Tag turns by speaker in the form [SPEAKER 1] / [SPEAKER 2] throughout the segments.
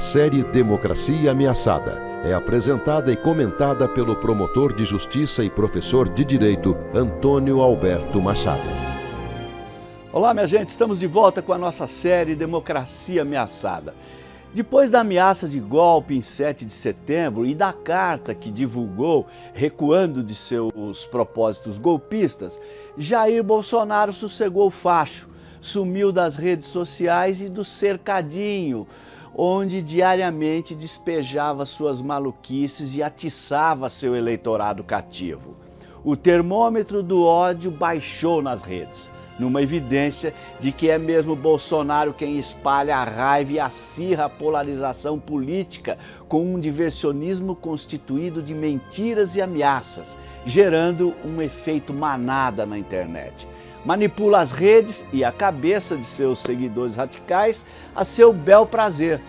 [SPEAKER 1] série Democracia Ameaçada é apresentada e comentada pelo promotor de justiça e professor de direito Antônio Alberto Machado.
[SPEAKER 2] Olá, minha gente, estamos de volta com a nossa série Democracia Ameaçada. Depois da ameaça de golpe em 7 de setembro e da carta que divulgou recuando de seus propósitos golpistas, Jair Bolsonaro sossegou o facho, sumiu das redes sociais e do cercadinho, onde diariamente despejava suas maluquices e atiçava seu eleitorado cativo. O termômetro do ódio baixou nas redes numa evidência de que é mesmo Bolsonaro quem espalha a raiva e acirra a polarização política com um diversionismo constituído de mentiras e ameaças, gerando um efeito manada na internet. Manipula as redes e a cabeça de seus seguidores radicais a seu bel prazer,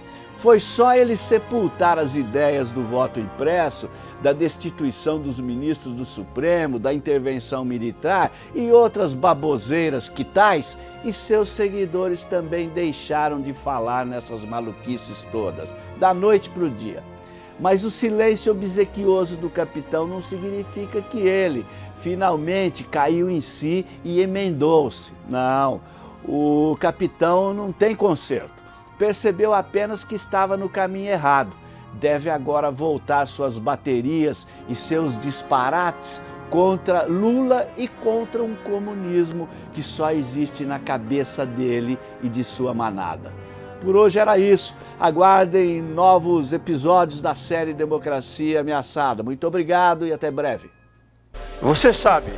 [SPEAKER 2] foi só ele sepultar as ideias do voto impresso, da destituição dos ministros do Supremo, da intervenção militar e outras baboseiras que tais, e seus seguidores também deixaram de falar nessas maluquices todas, da noite para o dia. Mas o silêncio obsequioso do capitão não significa que ele finalmente caiu em si e emendou-se. Não, o capitão não tem conserto percebeu apenas que estava no caminho errado. Deve agora voltar suas baterias e seus disparates contra Lula e contra um comunismo que só existe na cabeça dele e de sua manada. Por hoje era isso. Aguardem novos episódios da série Democracia Ameaçada. Muito obrigado e até breve.
[SPEAKER 3] Você sabe,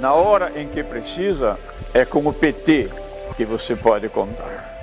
[SPEAKER 3] na hora em que precisa, é com o PT que você pode contar.